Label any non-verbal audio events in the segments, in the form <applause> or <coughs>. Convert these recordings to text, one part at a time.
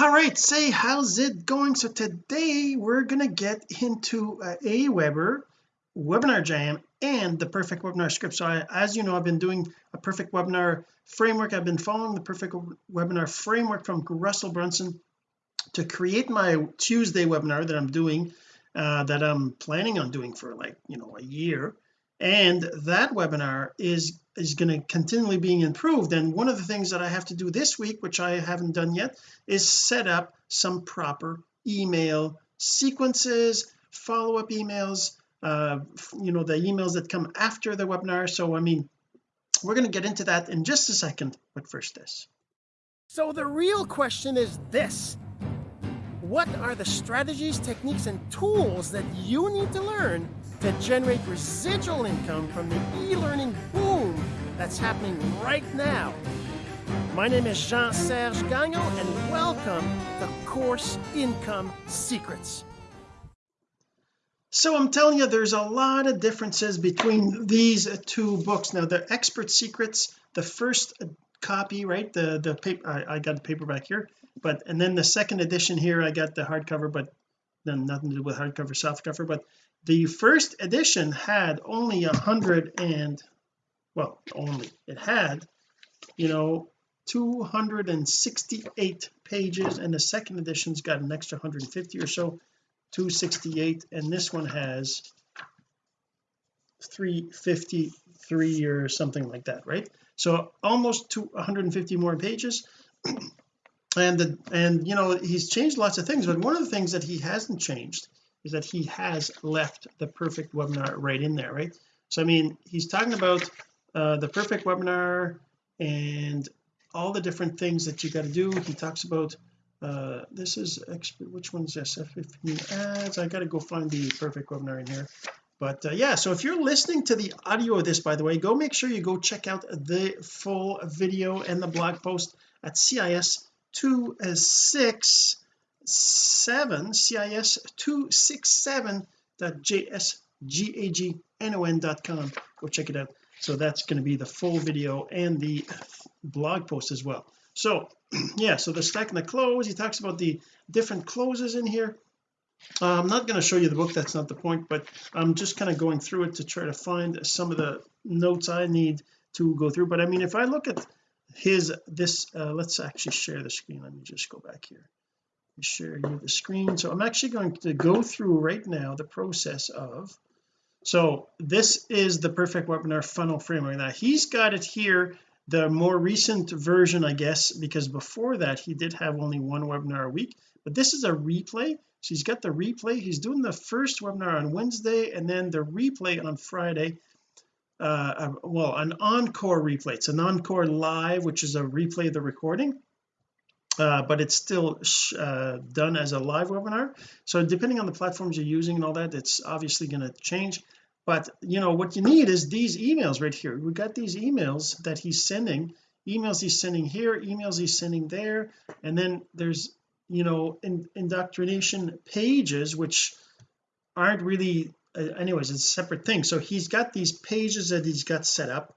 all right say how's it going? So today we're gonna get into uh, Aweber webinar jam and the perfect webinar script. So I, as you know I've been doing a perfect webinar framework. I've been following the perfect webinar framework from Russell Brunson to create my Tuesday webinar that I'm doing uh, that I'm planning on doing for like you know a year. And that webinar is is going to continually being improved. And one of the things that I have to do this week which I haven't done yet is set up some proper email sequences follow-up emails uh you know the emails that come after the webinar. So I mean we're going to get into that in just a second. But first this. So the real question is this. What are the strategies techniques and tools that you need to learn to generate residual income from the e-learning boom that's happening right now. My name is Jean-Serge Gagnon and welcome to Course Income Secrets. So I'm telling you there's a lot of differences between these two books now the expert secrets the first copy right the the paper I, I got the paperback here but and then the second edition here I got the hardcover but then nothing to do with hardcover softcover but the first edition had only a hundred and well only it had you know 268 pages and the second edition's got an extra 150 or so 268 and this one has 353 or something like that right? So almost to 150 more pages. <clears throat> And the and you know he's changed lots of things but one of the things that he hasn't changed is that he has left the perfect webinar right in there right? So I mean he's talking about uh, the perfect webinar and all the different things that you got to do. He talks about uh, this is which one's this? F15 ads I got to go find the perfect webinar in here. But uh, yeah so if you're listening to the audio of this by the way go make sure you go check out the full video and the blog post at CIS 26 7 cis 267.jsgagnon.com go check it out so that's going to be the full video and the blog post as well. So <clears throat> yeah so the stack and the close he talks about the different closes in here. Uh, I'm not going to show you the book that's not the point but I'm just kind of going through it to try to find some of the notes I need to go through. But I mean if I look at his this uh, let's actually share the screen. Let me just go back here. Share you the screen. So I'm actually going to go through right now the process of so this is the perfect webinar funnel framework. Now he's got it here the more recent version I guess because before that he did have only one webinar a week but this is a replay. So he's got the replay. He's doing the first webinar on Wednesday and then the replay on Friday uh well an encore replay. It's an encore live which is a replay of the recording uh, but it's still uh, done as a live webinar. So depending on the platforms you're using and all that it's obviously going to change. But you know what you need is these emails right here. We got these emails that he's sending emails he's sending here emails he's sending there and then there's you know in, indoctrination pages which aren't really uh, anyways it's a separate thing. So he's got these pages that he's got set up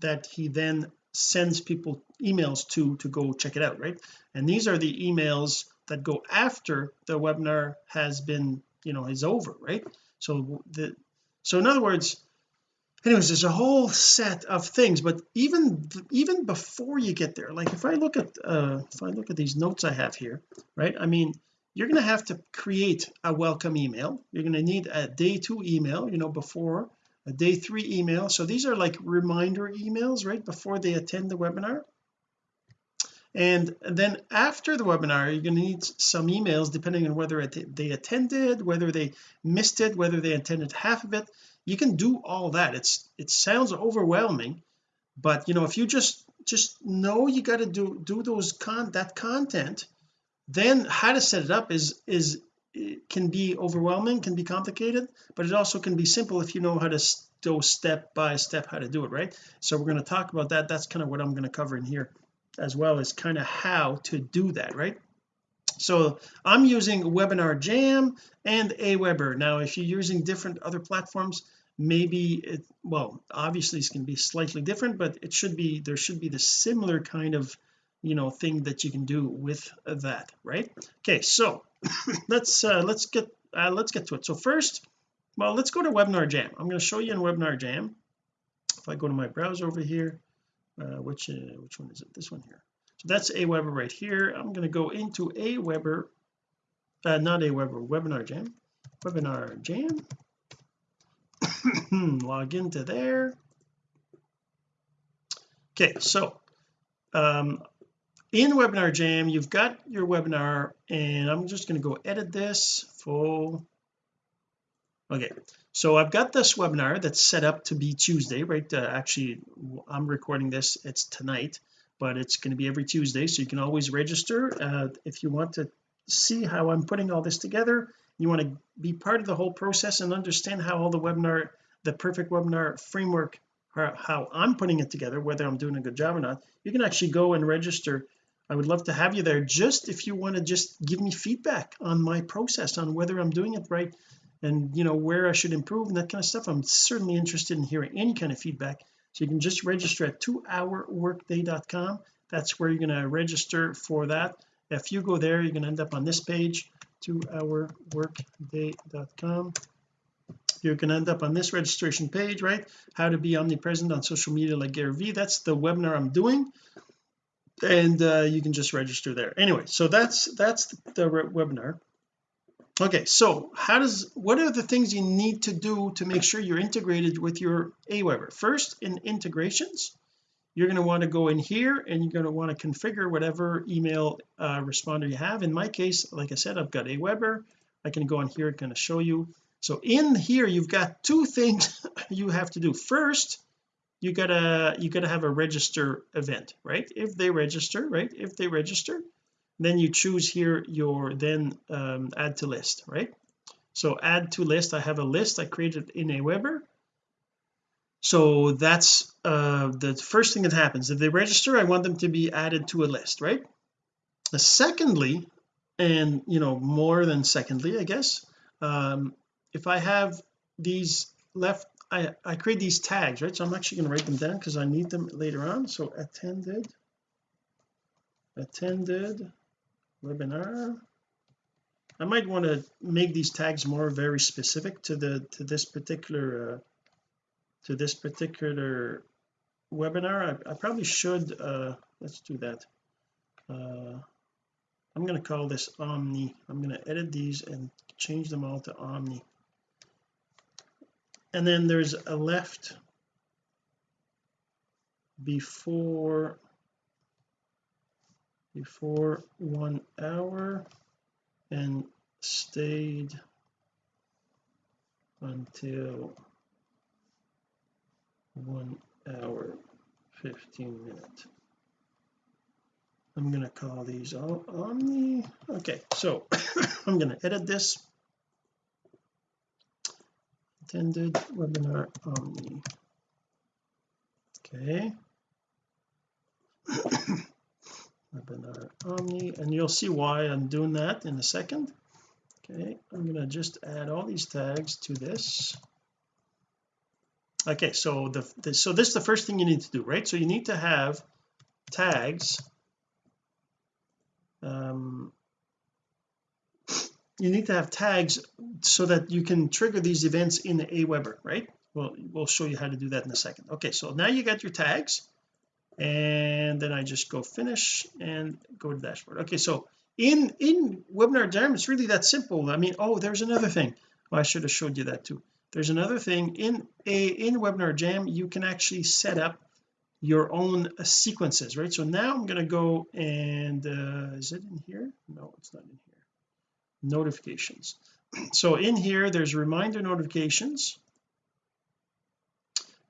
that he then sends people emails to to go check it out right? And these are the emails that go after the webinar has been you know is over right? So the so in other words anyways there's a whole set of things but even even before you get there like if I look at uh if I look at these notes I have here right? I mean you're going to have to create a welcome email. You're going to need a day two email you know before a day three email. So these are like reminder emails right before they attend the webinar and then after the webinar you're going to need some emails depending on whether they attended whether they missed it whether they attended half of it. You can do all that. It's it sounds overwhelming but you know if you just just know you got to do do those con that content then how to set it up is is can be overwhelming can be complicated but it also can be simple if you know how to go step by step how to do it right? So we're going to talk about that. That's kind of what I'm going to cover in here as well as kind of how to do that right? So I'm using webinar jam and aweber. Now if you're using different other platforms maybe it well obviously it's going to be slightly different but it should be there should be the similar kind of you know thing that you can do with that right? Okay so <coughs> let's uh let's get uh, let's get to it. So first well let's go to webinar jam. I'm going to show you in webinar jam. If I go to my browser over here uh, which uh, which one is it? This one here. So that's Aweber right here. I'm going to go into Aweber uh, not Aweber webinar jam. Webinar jam. <coughs> Log into there. Okay so um in webinar jam you've got your webinar and I'm just going to go edit this full. Okay so I've got this webinar that's set up to be Tuesday right? Uh, actually I'm recording this it's tonight but it's going to be every Tuesday so you can always register uh, if you want to see how I'm putting all this together. You want to be part of the whole process and understand how all the webinar the perfect webinar framework how, how I'm putting it together whether I'm doing a good job or not. You can actually go and register. I would love to have you there. Just if you want to just give me feedback on my process on whether I'm doing it right and you know where I should improve and that kind of stuff I'm certainly interested in hearing any kind of feedback. So you can just register at 2hourworkday.com that's where you're going to register for that. If you go there you're going to end up on this page 2hourworkday.com you're going to end up on this registration page right? How to be omnipresent on social media like Gary Vee. That's the webinar I'm doing. And uh, you can just register there. Anyway so that's that's the webinar okay so how does what are the things you need to do to make sure you're integrated with your Aweber? First in integrations you're going to want to go in here and you're going to want to configure whatever email uh, responder you have. In my case like I said I've got Aweber. I can go on here and kind of show you. So in here you've got two things <laughs> you have to do. First you gotta you gotta have a register event right? If they register right? If they register then you choose here your then um, add to list right? So add to list I have a list I created in Aweber so that's uh the first thing that happens. If they register I want them to be added to a list right? Secondly and you know more than secondly I guess um if I have these left I I create these tags right? So I'm actually going to write them down because I need them later on. So attended attended webinar. I might want to make these tags more very specific to the to this particular uh, to this particular webinar. I, I probably should uh let's do that. Uh I'm going to call this Omni. I'm going to edit these and change them all to Omni. And then there's a left before before one hour and stayed until one hour 15 minutes. I'm going to call these all omni okay so <coughs> I'm going to edit this. Attended webinar omni okay <coughs> omni and you'll see why I'm doing that in a second. Okay I'm to just add all these tags to this. Okay so the, the so this is the first thing you need to do right? So you need to have tags um you need to have tags so that you can trigger these events in the Aweber right? Well we'll show you how to do that in a second. Okay so now you got your tags and then I just go finish and go to dashboard. Okay so in in webinar jam it's really that simple. I mean oh there's another thing. Well, I should have showed you that too. There's another thing. In a in webinar jam you can actually set up your own uh, sequences right? So now I'm going to go and uh, is it in here? No it's not in here. Notifications. <clears throat> So in here there's reminder notifications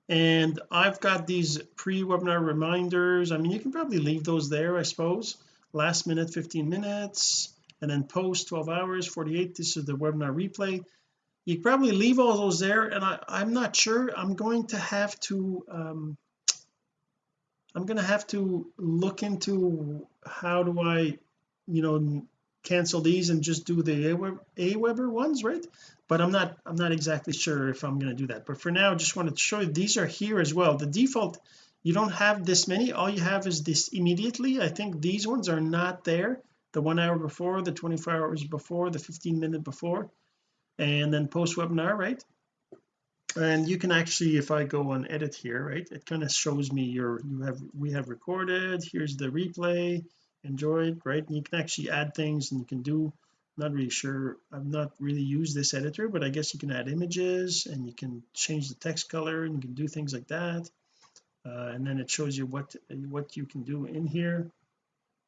and I've got these pre-webinar reminders. I mean you can probably leave those there I suppose. Last minute 15 minutes and then post 12 hours 48 this is the webinar replay. You probably leave all those there and I I'm not sure. I'm going to have to um I'm going to have to look into how do I you know cancel these and just do the Aweber ones right? But I'm not I'm not exactly sure if I'm going to do that. But for now I just wanted to show you these are here as well. The default you don't have this many. All you have is this immediately. I think these ones are not there. The one hour before the 24 hours before the 15 minute before and then post webinar right? And you can actually if I go on edit here right it kind of shows me your you have we have recorded here's the replay enjoyed right? And you can actually add things and you can do not really sure I've not really used this editor but I guess you can add images and you can change the text color and you can do things like that. Uh, and then it shows you what what you can do in here.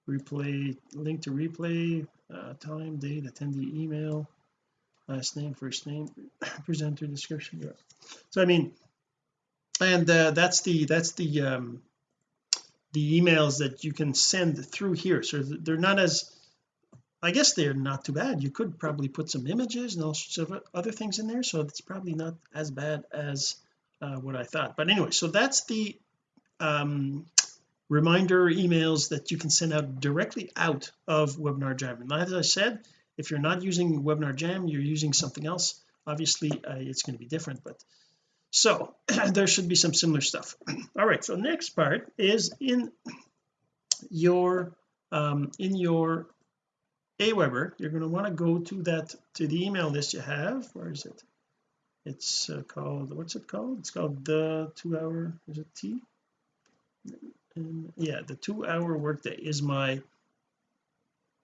Replay link to replay uh, time date attendee email last name first name <coughs> presenter description yeah. so I mean and uh, that's the that's the um the emails that you can send through here. So they're not as I guess they're not too bad. You could probably put some images and all sorts of other things in there so it's probably not as bad as uh, what I thought. But anyway so that's the um reminder emails that you can send out directly out of webinar jam. And as I said if you're not using webinar jam you're using something else. Obviously uh, it's going to be different but so <clears throat> there should be some similar stuff. <clears throat> All right so next part is in your um in your Aweber you're going to want to go to that to the email list you have. Where is it? It's uh, called what's it called? It's called the two hour is it T? And yeah the two hour workday is my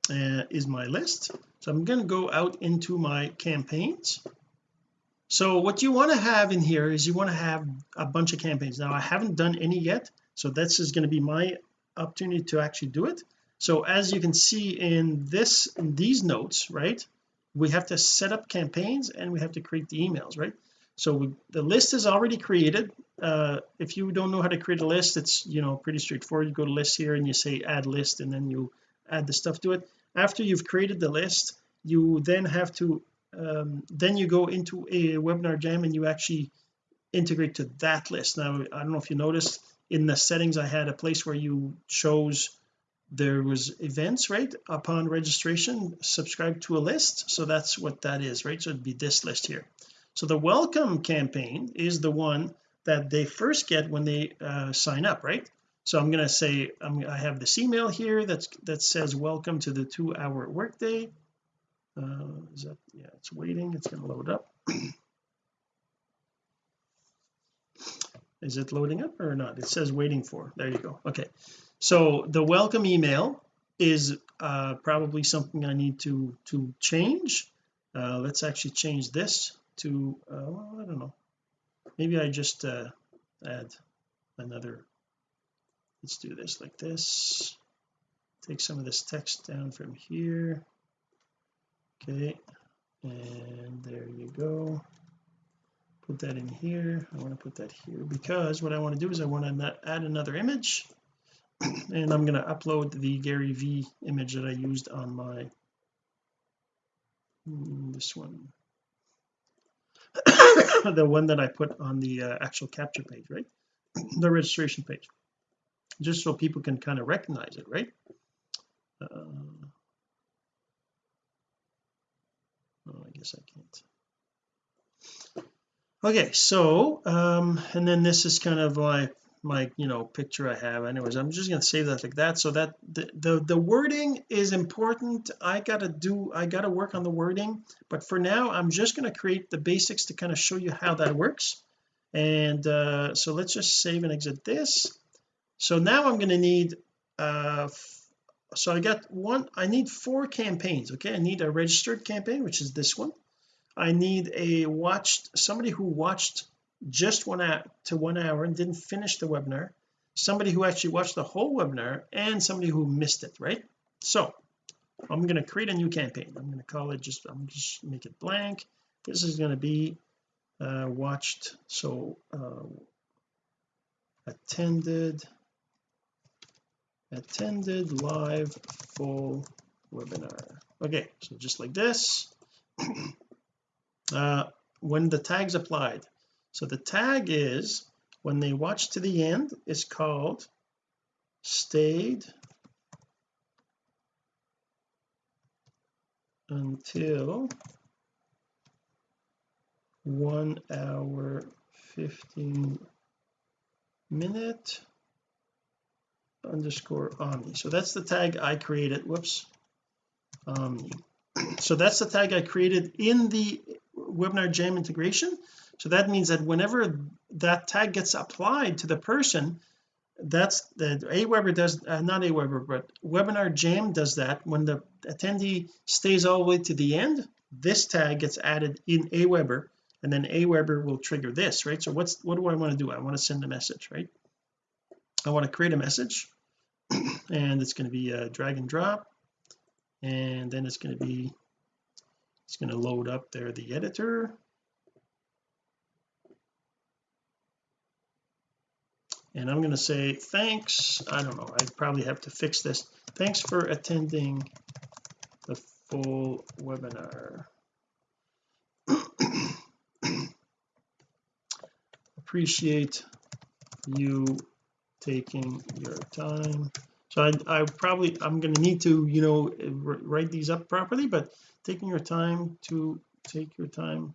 uh, is my list. So I'm going to go out into my campaigns so what you want to have in here is you want to have a bunch of campaigns. Now I haven't done any yet so this is going to be my opportunity to actually do it. So as you can see in this in these notes right we have to set up campaigns and we have to create the emails right? So we, the list is already created. Uh, if you don't know how to create a list it's you know pretty straightforward. You go to list here and you say add list and then you add the stuff to it. After you've created the list you then have to um, then you go into a webinar jam and you actually integrate to that list. Now I don't know if you noticed in the settings I had a place where you chose there was events right upon registration subscribe to a list. So that's what that is right? So it'd be this list here. So the welcome campaign is the one that they first get when they uh, sign up right? So I'm going to say I'm, I have this email here that's that says welcome to the two hour workday uh, is that yeah it's waiting it's going to load up. <clears throat> Is it loading up or not? It says waiting for there you go okay. So the welcome email is uh, probably something I need to to change. Uh, let's actually change this to uh, well, I don't know. Maybe I just uh, add another let's do this like this. Take some of this text down from here okay and there you go. Put that in here. I want to put that here because what I want to do is I want to add another image. <clears throat> And I'm going to upload the Gary Vee image that I used on my mm, this one. <coughs> The one that I put on the uh, actual capture page right? <clears throat> The registration page. Just so people can kind of recognize it right? Uh, oh I I can't. Okay so um and then this is kind of my my you know picture I have. Anyways I'm just going to save that like that so that the, the the wording is important. I gotta do I gotta work on the wording. But for now I'm just going to create the basics to kind of show you how that works. And uh so let's just save and exit this. So now I'm going to need uh so I got one I need four campaigns okay? I need a registered campaign which is this one. I need a watched somebody who watched just one hour to one hour and didn't finish the webinar. Somebody who actually watched the whole webinar and somebody who missed it right? So I'm going to create a new campaign. I'm going to call it just I'm just make it blank. This is going to be uh watched so uh attended attended live full webinar. Okay so just like this. <clears throat> Uh when the tags applied. So the tag is when they watch to the end is called stayed until one hour 15 minute underscore omni so that's the tag I created. Whoops. Omni so that's the tag I created in the webinar jam integration. So that means that whenever that tag gets applied to the person that's the Aweber does uh, not Aweber but webinar jam does that. When the attendee stays all the way to the end this tag gets added in Aweber and then Aweber will trigger this right? So what's what do I want to do? I want to send a message right? I want to create a message and it's going to be a drag and drop. And then it's going to be it's going to load up there the editor. And I'm going to say thanks. I don't know I probably have to fix this. Thanks for attending the full webinar. <coughs> Appreciate you taking your time. So I, I probably I'm going to need to you know write these up properly but taking your time to take your time.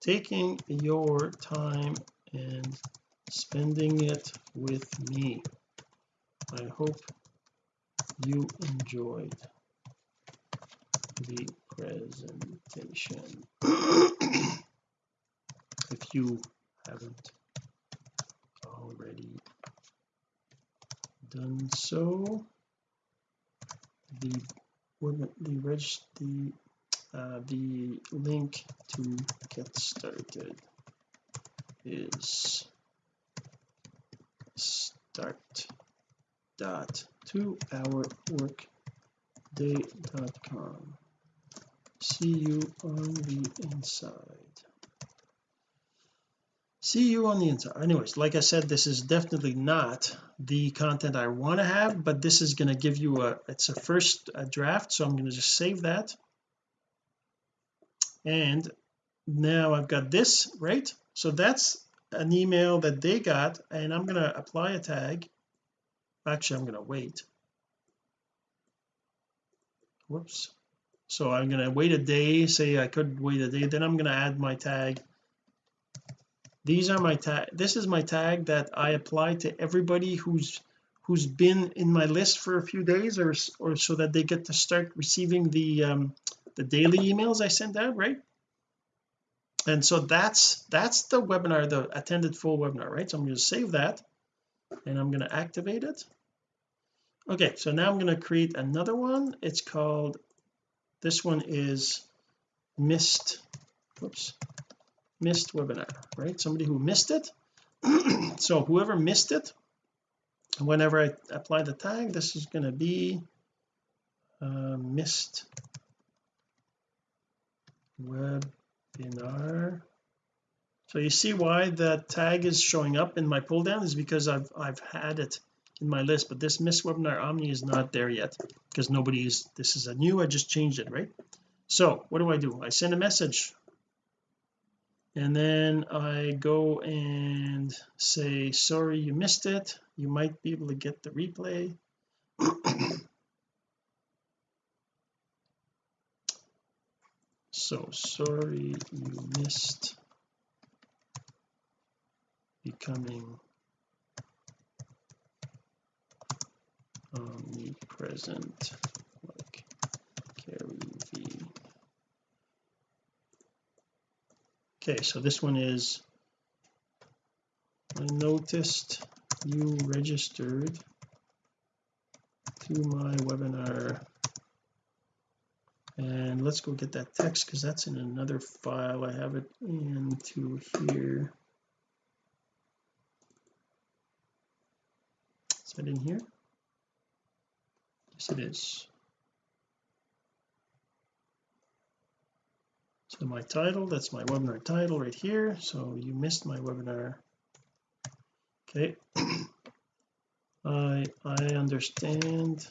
Taking your time and spending it with me. I hope you enjoyed the presentation. <clears throat> If you haven't already done so. The the reg the uh, the link to get started is start dot to our work day.com see you on the inside see you on the inside. Anyways like I said this is definitely not the content I want to have but this is going to give you a it's a first a draft so I'm going to just save that. And now I've got this right? So that's an email that they got and I'm going to apply a tag. Actually I'm going to wait. Whoops. So I'm going to wait a day say I could wait a day then I'm going to add my tag these are my tag this is my tag that I apply to everybody who's who's been in my list for a few days or or so that they get to start receiving the um the daily emails I send out right? And so that's that's the webinar the attended full webinar right? So I'm going to save that and I'm going to activate it. Okay so now I'm going to create another one. It's called this one is missed whoops missed webinar right? Somebody who missed it. <clears throat> So whoever missed it whenever I apply the tag this is going to be uh, missed webinar. So you see why that tag is showing up in my pull down is because I've I've had it in my list but this missed webinar omni is not there yet because nobody is this is a new I just changed it right? So what do I do? I send a message and then I go and say sorry you missed it. You might be able to get the replay. So sorry you missed becoming omnipresent. Like V okay so this one is I noticed you registered to my webinar. And let's go get that text because that's in another file. I have it into here. Is that in here? Yes it is so my title. That's my webinar title right here. So you missed my webinar. Okay. <clears throat> I I understand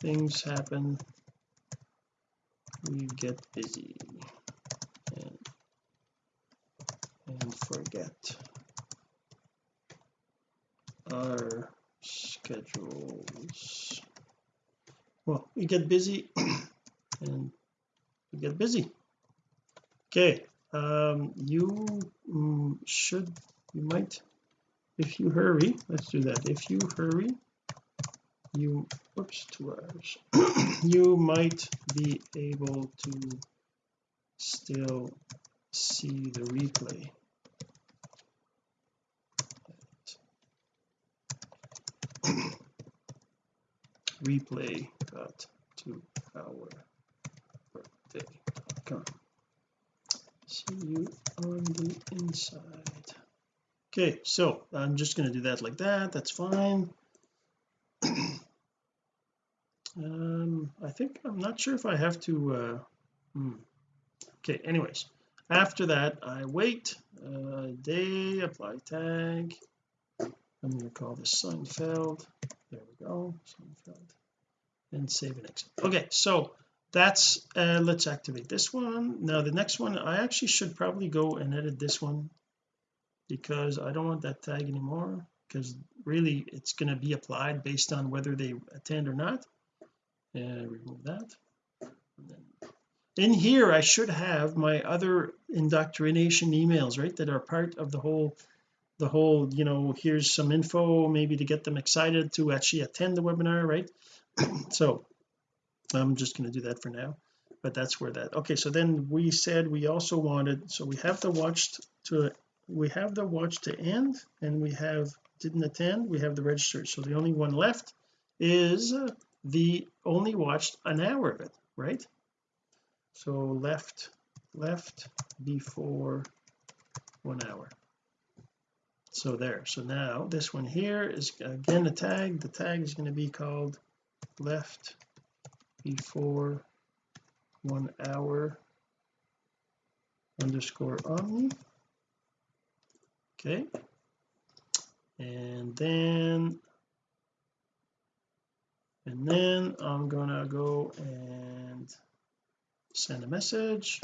things happen. We get busy and and forget our schedules. Well we get busy <clears throat> and get busy. Okay um you mm, should you might if you hurry let's do that. If you hurry you whoops two hours you might be able to still see the replay. <clears throat> Replay got to our birthday.com see you on the inside okay so I'm just going to do that like that that's fine. <clears throat> Um I think I'm not sure if I have to uh hmm. okay anyways after that I wait uh, day apply tag. I'm going to call this Seinfeld. There we go Seinfeld. And save and exit. Okay so that's uh, let's activate this one. Now the next one I actually should probably go and edit this one because I don't want that tag anymore because really it's going to be applied based on whether they attend or not. And remove that. In here I should have my other indoctrination emails right that are part of the whole the whole you know here's some info maybe to get them excited to actually attend the webinar right? <clears throat> So I'm just going to do that for now but that's where that okay so then we said we also wanted so we have the watched to we have the watch to end and we have didn't attend we have the registered so the only one left is the only watched an hour of it right? So left left before one hour. So there so now this one here is again a tag the tag is going to be called left before one hour underscore omni. Okay. And then and then I'm gonna go and send a message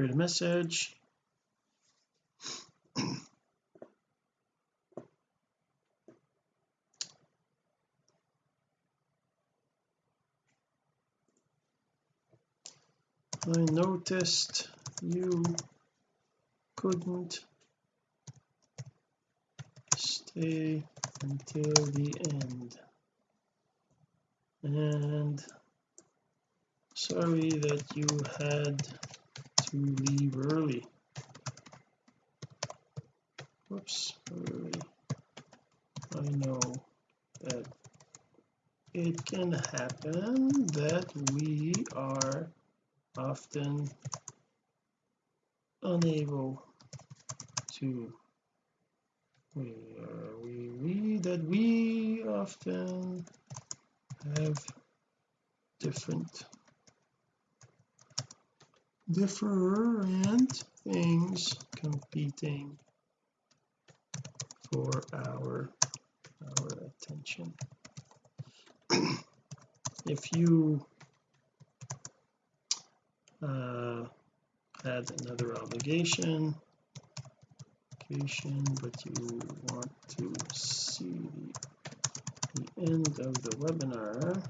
create a message I noticed you couldn't stay until the end. And sorry that you had to leave early. Whoops early I know that it can happen that we are often unable to. We, uh, we? We that we often have different different things competing for our our attention. <clears throat> If you uh, had another obligation. But you want to see the, the end of the webinar.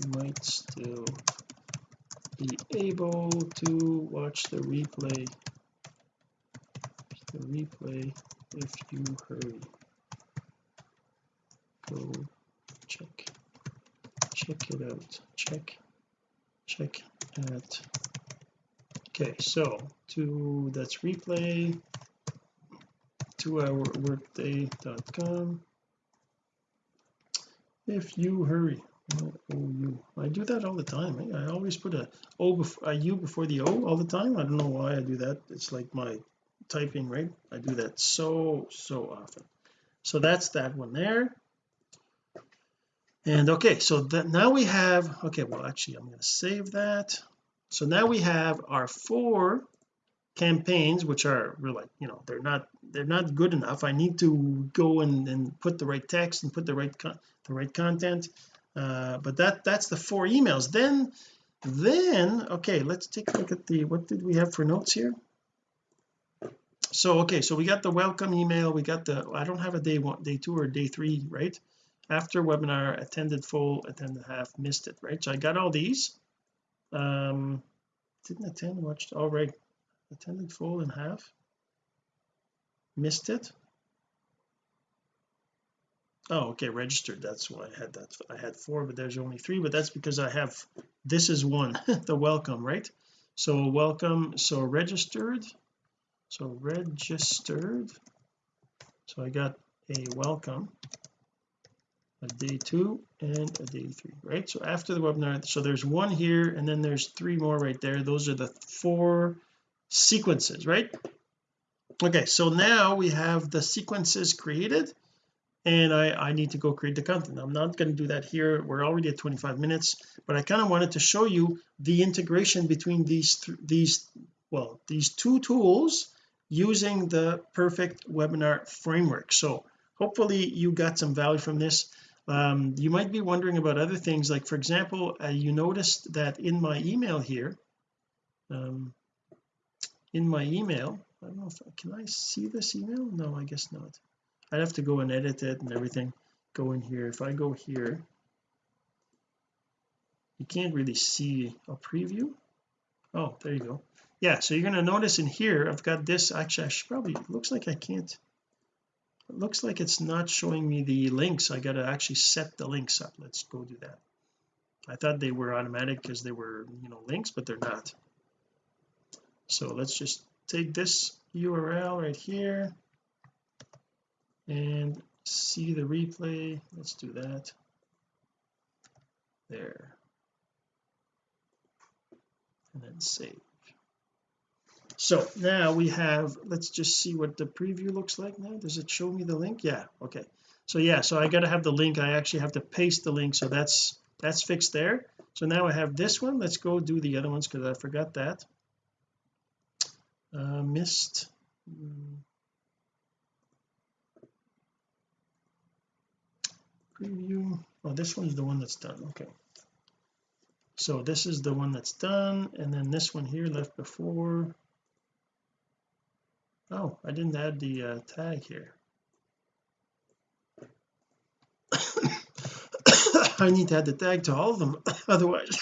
You might still be able to watch the replay. The replay if you hurry. Go check. Check it out. Check. Check at okay so to that's replay. two hour workday.com if you hurry oh, you I do that all the time eh? I always put a O before a U before the O all the time. I don't know why I do that. It's like my typing right? I do that so so often. So that's that one there. And okay so that now we have okay well actually I'm going to save that so now we have our four campaigns which are we're like you know they're not they're not good enough. I need to go and, and put the right text and put the right the right content. Uh, but that that's the four emails. Then then okay let's take a look at the what did we have for notes here? So okay so we got the welcome email. We got the I don't have a day one day two or day three right? After webinar attended full attended half missed it right? So I got all these um didn't attend watched all right attended full and half. Missed it? Oh okay registered that's why I had that I had four but there's only three but that's because I have this is one <laughs> the welcome right? So welcome so registered so registered so I got a welcome a day two and a day three right? So after the webinar so there's one here and then there's three more right there. Those are the four sequences right? Okay so now we have the sequences created and I I need to go create the content. I'm not going to do that here. We're already at 25 minutes but I kind of wanted to show you the integration between these th these well these two tools using the perfect webinar framework. So hopefully you got some value from this um, you might be wondering about other things like for example uh, you noticed that in my email here um, in my email I don't know if can I see this email? No I guess not. I'd have to go and edit it and everything go in here. If I go here you can't really see a preview. Oh there you go. Yeah so you're going to notice in here I've got this actually I should probably looks like I can't it looks like it's not showing me the links. I got to actually set the links up. Let's go do that. I thought they were automatic because they were you know links but they're not. So let's just take this URL right here and see the replay. Let's do that. There. And then save so now we have let's just see what the preview looks like now. Does it show me the link? Yeah okay. So yeah so I got to have the link. I actually have to paste the link. So that's that's fixed there. So now I have this one. Let's go do the other ones because I forgot that. Uh, missed. Preview. Oh this one's the one that's done. Okay. So this is the one that's done and then this one here left before oh I didn't add the uh, tag here. <coughs> I need to add the tag to all of them <coughs> otherwise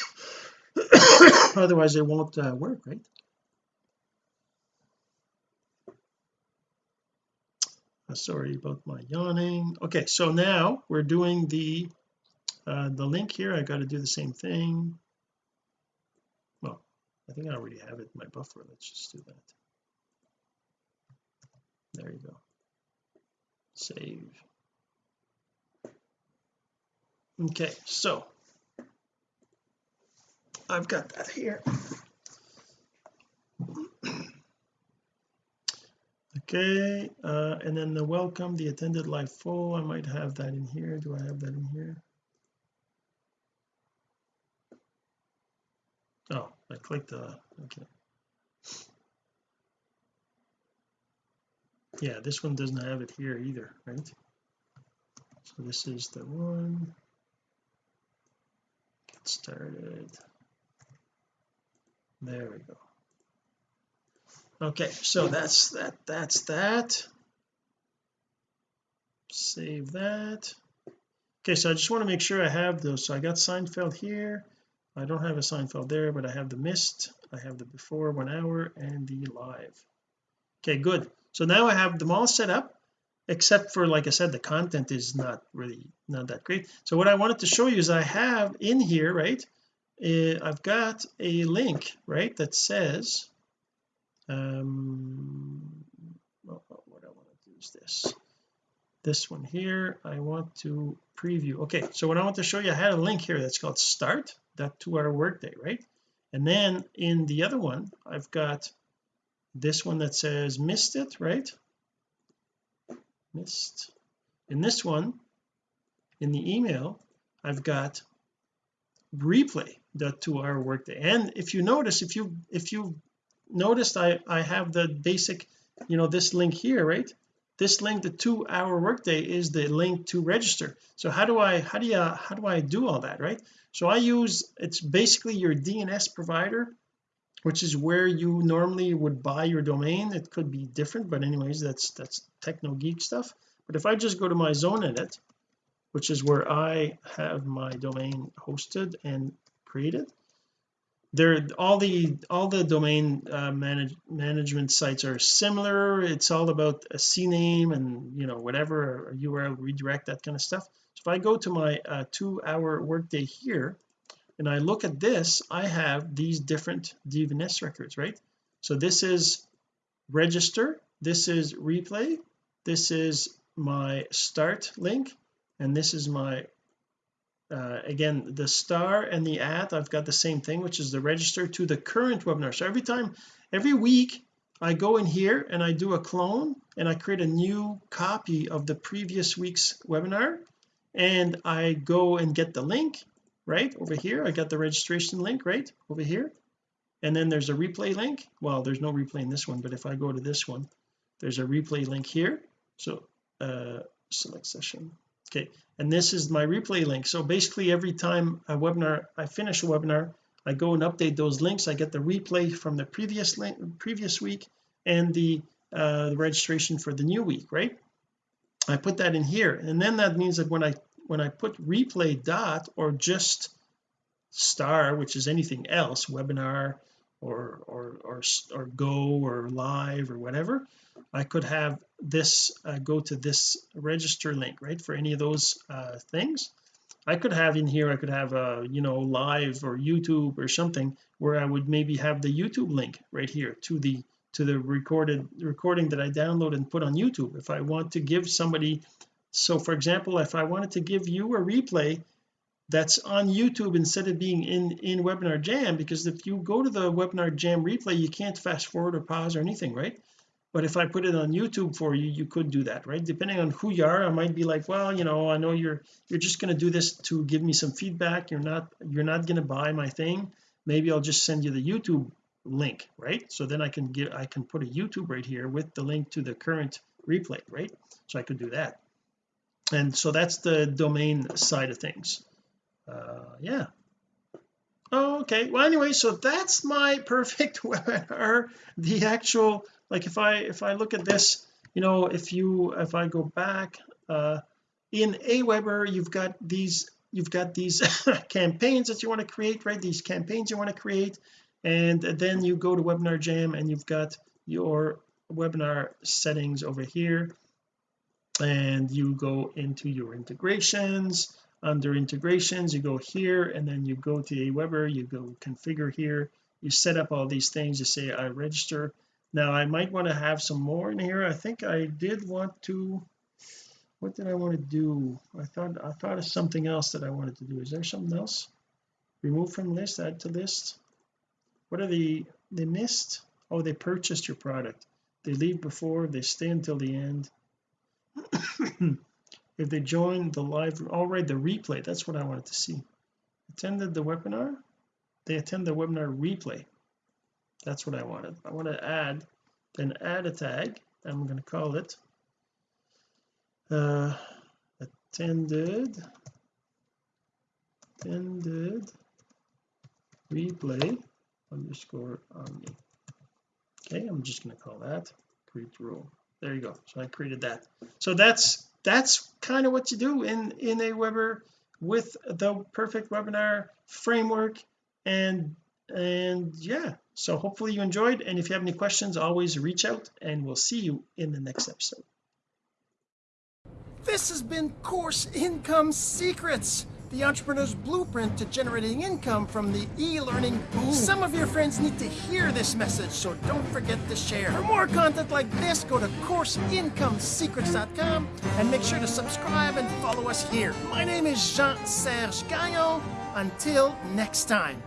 <coughs> otherwise it won't uh, work right? Uh, sorry about my yawning. Okay so now we're doing the uh, the link here. I got to do the same thing. Well I think I already have it in my buffer. Let's just do that there you go. Save. Okay so I've got that here. Okay uh, and then the welcome the attended live full. I might have that in here. Do I have that in here? Oh I clicked the okay yeah this one doesn't have it here either right? So this is the one. Get started. There we go. Okay so that's that that's that. Save that. Okay so I just want to make sure I have those so I got Seinfeld here. I don't have a Seinfeld there but I have the missed I have the before one hour and the live. Okay good so now I have them all set up except for like I said the content is not really not that great. So what I wanted to show you is I have in here right uh, I've got a link right that says um oh, oh, what I want to do is this. This one here I want to preview. Okay so what I want to show you I had a link here that's called start that two hour workday right? And then in the other one I've got this one that says missed it right? Missed. In this one in the email I've got replay that two hour workday. And if you notice if you if you noticed I I have the basic you know this link here right? This link the two hour workday is the link to register. So how do I how do you how do I do all that right? So I use it's basically your DNS provider which is where you normally would buy your domain. It could be different but anyways that's that's techno geek stuff. But if I just go to my zone edit which is where I have my domain hosted and created they're all the all the domain uh, manage, management sites are similar. It's all about a CNAME and you know whatever URL redirect that kind of stuff. So if I go to my uh, two hour workday here and I look at this I have these different DNS records right? So this is register this is replay this is my start link and this is my uh, again the star and the at I've got the same thing which is the register to the current webinar. So every time every week I go in here and I do a clone and I create a new copy of the previous week's webinar and I go and get the link right over here I got the registration link right over here. And then there's a replay link. Well there's no replay in this one but if I go to this one there's a replay link here. So uh select session. Okay and this is my replay link. So basically every time a webinar I finish a webinar I go and update those links. I get the replay from the previous link previous week and the uh the registration for the new week right? I put that in here. And then that means that when I when I put replay dot or just star which is anything else webinar or or or, or go or live or whatever I could have this uh, go to this register link right for any of those uh, things. I could have in here I could have a you know live or YouTube or something where I would maybe have the YouTube link right here to the to the recorded recording that I download and put on YouTube. If I want to give somebody so for example if I wanted to give you a replay that's on YouTube instead of being in in webinar jam because if you go to the webinar jam replay you can't fast forward or pause or anything right? But if I put it on YouTube for you you could do that right? Depending on who you are I might be like well you know I know you're you're just going to do this to give me some feedback. You're not you're not going to buy my thing. Maybe I'll just send you the YouTube link right? So then I can get I can put a YouTube right here with the link to the current replay right? So I could do that and so that's the domain side of things. Uh yeah. Oh, okay well anyway so that's my perfect <laughs> webinar. The actual like if I if I look at this you know if you if I go back uh in Aweber you've got these you've got these <laughs> campaigns that you want to create right? These campaigns you want to create. And then you go to webinar jam and you've got your webinar settings over here and you go into your integrations. Under integrations you go here and then you go to Aweber you go configure here. You set up all these things. You say I register. Now I might want to have some more in here. I think I did want to what did I want to do? I thought I thought of something else that I wanted to do. Is there something else? Remove from list add to list? What are the they missed? Oh they purchased your product. They leave before they stay until the end if they join the live all right the replay. That's what I wanted to see. Attended the webinar? They attend the webinar replay. That's what I wanted. I want to add then add a tag. I'm going to call it uh attended attended replay underscore omni. Okay I'm just going to call that. Create rule there you go. So I created that. So that's that's kind of what you do in in Aweber with the perfect webinar framework and and yeah. So hopefully you enjoyed and if you have any questions always reach out and we'll see you in the next episode. This has been Course Income Secrets, the entrepreneur's blueprint to generating income from the e-learning boom. Some of your friends need to hear this message, so don't forget to share. For more content like this, go to CourseIncomeSecrets.com and make sure to subscribe and follow us here. My name is Jean-Serge Gagnon. Until next time.